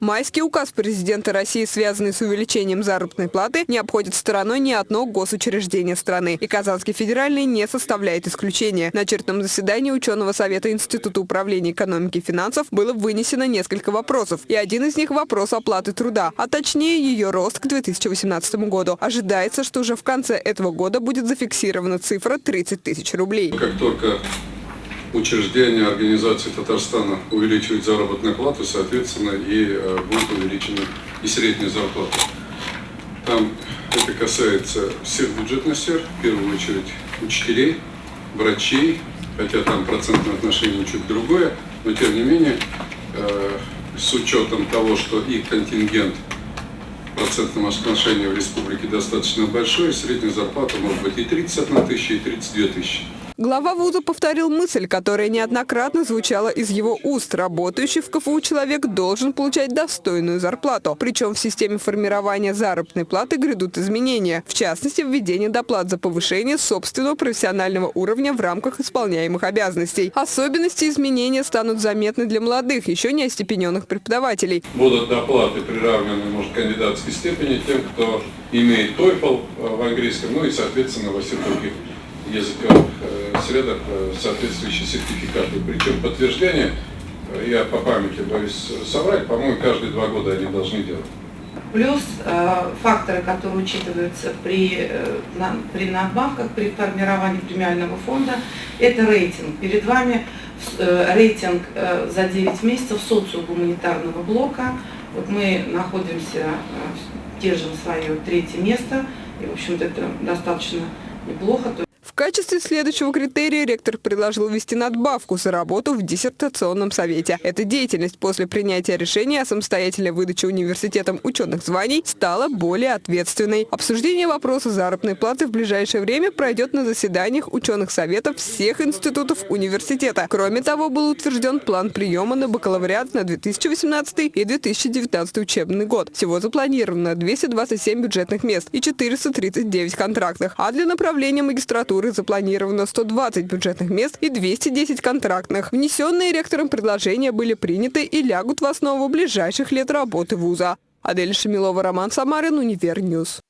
Майский указ президента России, связанный с увеличением заработной платы, не обходит стороной ни одно госучреждение страны. И Казанский федеральный не составляет исключения. На очередном заседании ученого совета Института управления экономики и финансов было вынесено несколько вопросов. И один из них – вопрос оплаты труда, а точнее ее рост к 2018 году. Ожидается, что уже в конце этого года будет зафиксирована цифра 30 тысяч рублей. Как только учреждения, организации Татарстана увеличивают заработную плату, соответственно, и э, будет увеличена и средняя зарплата. Там это касается всех бюджетных сфер, в первую очередь учителей, врачей, хотя там процентное отношение чуть другое, но тем не менее, э, с учетом того, что их контингент в процентном отношении в республике достаточно большой, средняя зарплата может быть и 31 тысяча, и 32 тысячи. Глава вуза повторил мысль, которая неоднократно звучала из его уст. Работающий в КФУ человек должен получать достойную зарплату. Причем в системе формирования заработной платы грядут изменения. В частности, введение доплат за повышение собственного профессионального уровня в рамках исполняемых обязанностей. Особенности изменения станут заметны для молодых, еще не остепененных преподавателей. Будут доплаты приравнены, может, кандидатской степени тем, кто имеет TOEFL в английском, ну и, соответственно, во всех других языковых средах э, соответствующие сертификаты. Причем подтверждение, э, я по памяти боюсь соврать, по-моему, каждые два года они должны делать. Плюс э, факторы, которые учитываются при, э, на, при надбавках, при формировании премиального фонда, это рейтинг. Перед вами э, рейтинг э, за 9 месяцев социогуманитарного блока. Вот мы находимся, э, держим свое третье место, и, в общем-то, это достаточно неплохо. В качестве следующего критерия ректор предложил ввести надбавку за работу в диссертационном совете. Эта деятельность после принятия решения о самостоятельной выдаче университетом ученых званий стала более ответственной. Обсуждение вопроса заработной платы в ближайшее время пройдет на заседаниях ученых советов всех институтов университета. Кроме того, был утвержден план приема на бакалавриат на 2018 и 2019 учебный год. Всего запланировано 227 бюджетных мест и 439 контрактных, а для направления магистратуры кандидатуры запланировано 120 бюджетных мест и 210 контрактных. Внесенные ректором предложения были приняты и лягут в основу ближайших лет работы вуза. Адель Шамилова, Роман Самарин, Univer News.